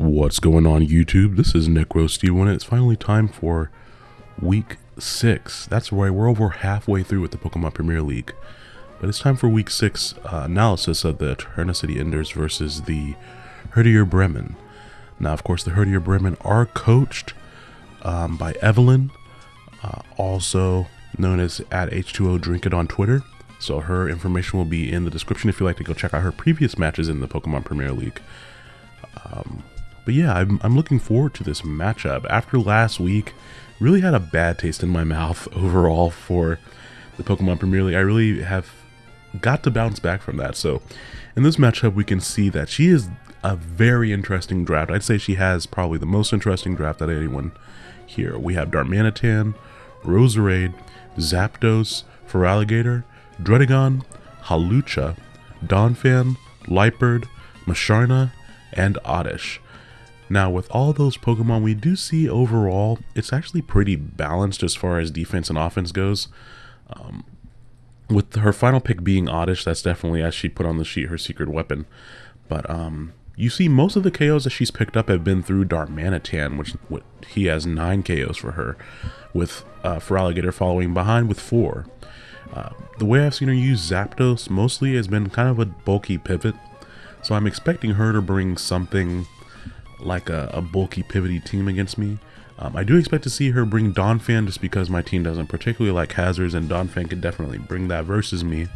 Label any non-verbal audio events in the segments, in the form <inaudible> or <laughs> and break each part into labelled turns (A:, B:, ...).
A: What's going on YouTube? This is NecroSteve and it's finally time for week 6. That's right, we're over halfway through with the Pokemon Premier League. But it's time for week 6 uh, analysis of the City Enders versus the Herdier Bremen. Now, of course, the Herdier Bremen are coached um, by Evelyn, uh, also known as at H2O Drink It on Twitter. So her information will be in the description if you'd like to go check out her previous matches in the Pokemon Premier League. Um, but yeah, I'm, I'm looking forward to this matchup. After last week, really had a bad taste in my mouth <laughs> overall for the Pokemon Premier League. I really have got to bounce back from that. So in this matchup, we can see that she is a very interesting draft. I'd say she has probably the most interesting draft that anyone here. We have Darmanitan, Roserade, Zapdos, Feraligatr, Druddigon, Hawlucha, Donphan, Liepard, Musharna, and Oddish. Now, with all those Pokemon, we do see overall, it's actually pretty balanced as far as defense and offense goes. Um, with her final pick being Oddish, that's definitely, as she put on the sheet, her secret weapon. But um, you see most of the KOs that she's picked up have been through Darmanitan, which, he has 9 KOs for her, with uh, Feraligatr following behind with 4. Uh, the way I've seen her use Zapdos mostly has been kind of a bulky pivot, so I'm expecting her to bring something like a, a bulky pivoty team against me. Um, I do expect to see her bring Donphan just because my team doesn't particularly like hazards and Donphan could definitely bring that versus me.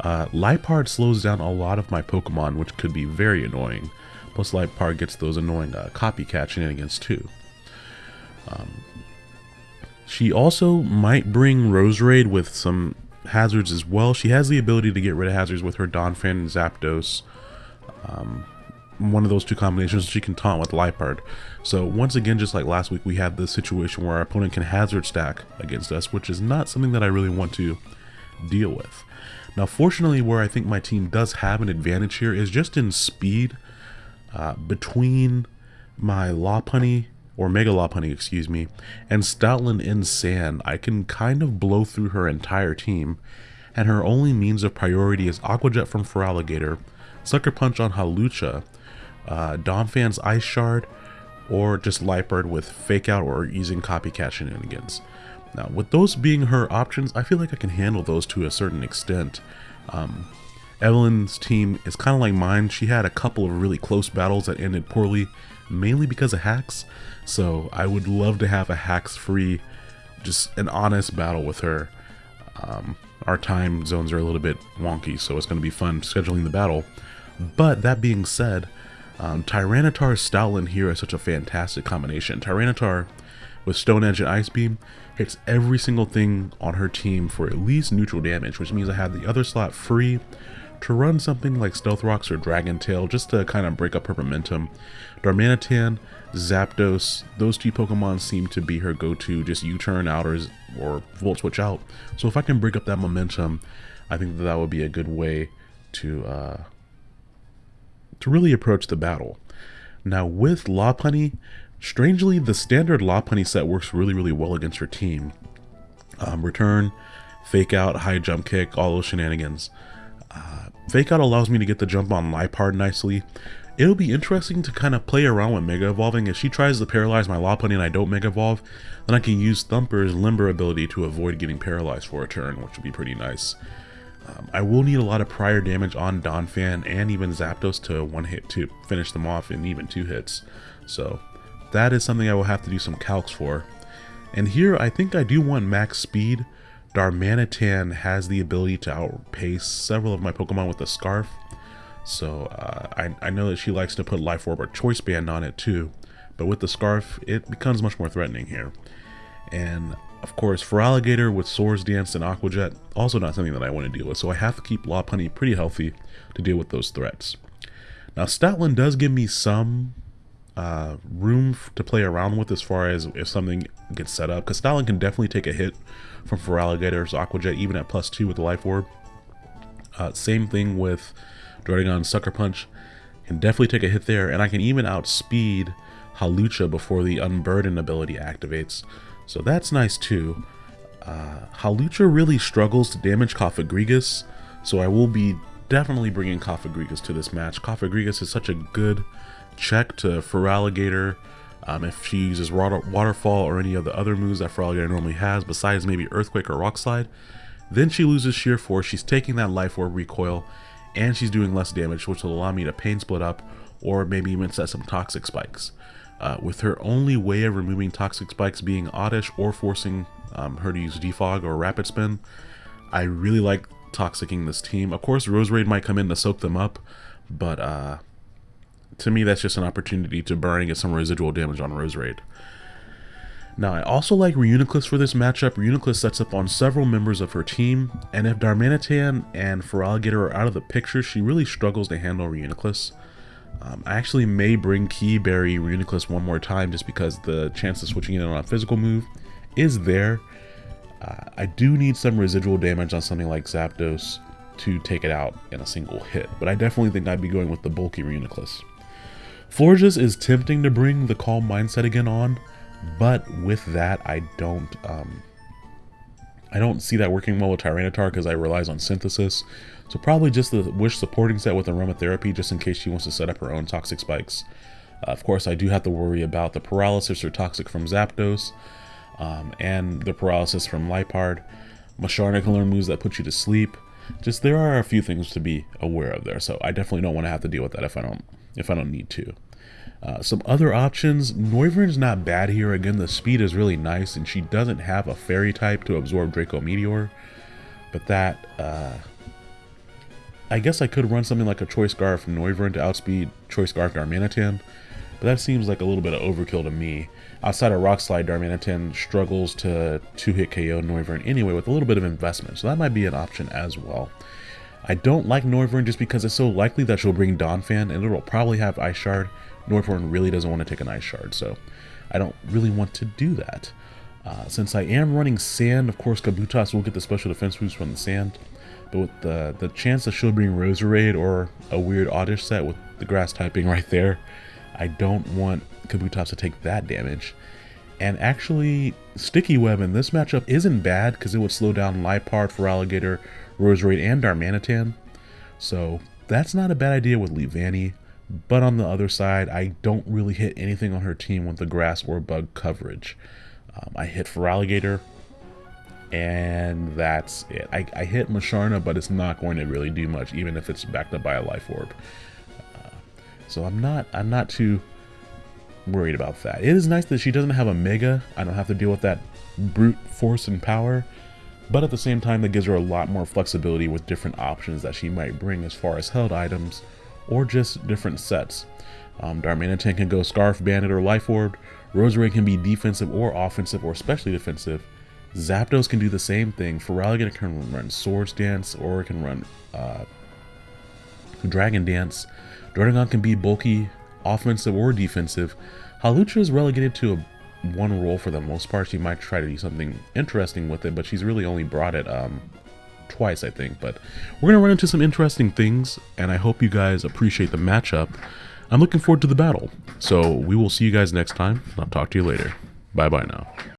A: Uh, Liepard slows down a lot of my Pokemon which could be very annoying. Plus Liepard gets those annoying uh, copycat shenanigans too. Um, she also might bring Roserade with some hazards as well. She has the ability to get rid of hazards with her Donphan and Zapdos. Um, one of those two combinations she can taunt with Liepard. So once again, just like last week, we had the situation where our opponent can hazard stack against us, which is not something that I really want to deal with. Now, fortunately, where I think my team does have an advantage here is just in speed uh, between my Lopunny, or Mega Lopunny, excuse me, and Stoutland in Sand. I can kind of blow through her entire team, and her only means of priority is Aqua Jet from Feraligatr, Sucker Punch on Hawlucha, uh, Donphan's Ice Shard, or just Liepard with Fake Out or using Copycat shenanigans. Now, with those being her options, I feel like I can handle those to a certain extent. Um, Evelyn's team is kind of like mine. She had a couple of really close battles that ended poorly, mainly because of hacks. So I would love to have a hacks-free, just an honest battle with her. Um, our time zones are a little bit wonky, so it's going to be fun scheduling the battle. But that being said, um, Tyranitar here is such a fantastic combination. Tyranitar with Stone Edge and Ice Beam hits every single thing on her team for at least neutral damage, which means I have the other slot free to run something like Stealth Rocks or Dragon Tail just to kind of break up her momentum. Darmanitan, Zapdos, those two Pokemon seem to be her go-to, just U-turn out or, or Volt Switch out. So if I can break up that momentum, I think that, that would be a good way to uh, to really approach the battle. Now with Lopunny, strangely the standard Lopunny set works really really well against her team. Um, return, fake out, high jump kick, all those shenanigans. Uh, fake out allows me to get the jump on Liepard nicely. It'll be interesting to kind of play around with Mega Evolving. If she tries to paralyze my Lopunny and I don't Mega Evolve, then I can use Thumper's Limber ability to avoid getting paralyzed for a turn, which would be pretty nice. Um, I will need a lot of prior damage on Donphan and even Zapdos to one hit to finish them off in even two hits. So that is something I will have to do some calcs for. And here I think I do want max speed. Darmanitan has the ability to outpace several of my Pokemon with a Scarf. So uh, I, I know that she likes to put Life Orb or Choice Band on it too. But with the Scarf, it becomes much more threatening here. And of course, Feraligatr with Swords Dance and Aqua Jet, also not something that I want to deal with, so I have to keep Lopunny pretty healthy to deal with those threats. Now, Stoutland does give me some uh, room to play around with as far as if something gets set up, because Stoutland can definitely take a hit from Feraligatr's Aqua Jet, even at plus 2 with the Life Orb. Uh, same thing with Druddigon Sucker Punch, can definitely take a hit there, and I can even outspeed Hawlucha before the Unburden ability activates. So that's nice too. Uh, Hawlucha really struggles to damage Cofagrigus, so I will be definitely bringing Cofagrigus to this match. Cofagrigus is such a good check to Feraligatr um, if she uses water, Waterfall or any of the other moves that Feraligatr normally has, besides maybe Earthquake or Rock Slide. Then she loses Sheer Force, she's taking that Life Orb recoil, and she's doing less damage, which will allow me to Pain Split up, or maybe even set some Toxic Spikes. Uh, with her only way of removing Toxic Spikes being Oddish or forcing um, her to use Defog or Rapid Spin, I really like Toxicking this team. Of course, Roserade might come in to soak them up, but uh, to me, that's just an opportunity to burn get some residual damage on Rose Roserade. Now, I also like Reuniclus for this matchup. Reuniclus sets up on several members of her team, and if Darmanitan and Feraligatr are out of the picture, she really struggles to handle Reuniclus. Um, I actually may bring Kee Berry Reuniclus one more time just because the chance of switching in on a physical move is there. Uh, I do need some residual damage on something like Zapdos to take it out in a single hit, but I definitely think I'd be going with the bulky Reuniclus. Florges is tempting to bring the calm mindset again on, but with that, I don't, um, I don't see that working well with Tyranitar because I relies on Synthesis. So probably just the Wish supporting set with Aromatherapy just in case she wants to set up her own Toxic Spikes. Uh, of course, I do have to worry about the Paralysis or Toxic from Zapdos, um, and the Paralysis from Liepard. Musharna can learn moves that put you to sleep. Just there are a few things to be aware of there, so I definitely don't want to have to deal with that if I don't if I don't need to. Uh, some other options, Noivern's not bad here. Again, the speed is really nice, and she doesn't have a fairy type to absorb Draco Meteor. But that, uh, I guess I could run something like a Choice Scarf Noivern to outspeed Choice Scarf Darmanitan, but that seems like a little bit of overkill to me. Outside of Rock Slide, Darmanitan struggles to two-hit KO Noivern anyway with a little bit of investment, so that might be an option as well. I don't like Noivern just because it's so likely that she'll bring Donphan, and it'll probably have Ice Shard, Noivern really doesn't want to take an Ice Shard, so I don't really want to do that. Uh, since I am running Sand, of course Kabutops will get the special defense boost from the Sand, but with the, the chance that she'll bring Roserade or a weird Oddish set with the Grass typing right there, I don't want Kabutops to take that damage. And actually, Sticky Web in this matchup isn't bad because it would slow down Liepard, Feraligatr, Roserade, and Darmanitan. So that's not a bad idea with Leavanny. But on the other side, I don't really hit anything on her team with the grass or bug coverage. Um, I hit Feraligatr, and that's it. I, I, hit Musharna, but it's not going to really do much, even if it's backed up by a Life Orb. Uh, so I'm not I'm not too worried about that. It is nice that she doesn't have a Mega. I don't have to deal with that brute force and power. But at the same time, that gives her a lot more flexibility with different options that she might bring as far as held items or just different sets. Um, Darmanitan can go Scarf, Bandit, or Life Orb. Roserade can be defensive or offensive or especially defensive. Zapdos can do the same thing. Feraligatr can run Swords Dance or it can run uh, Dragon Dance. Druddigon can be bulky, offensive, or defensive. Hawlucha is relegated to a one role for the most part. She might try to do something interesting with it, but she's really only brought it um, twice, I think. But we're going to run into some interesting things, and I hope you guys appreciate the matchup. I'm looking forward to the battle. So we will see you guys next time. I'll talk to you later. Bye-bye now.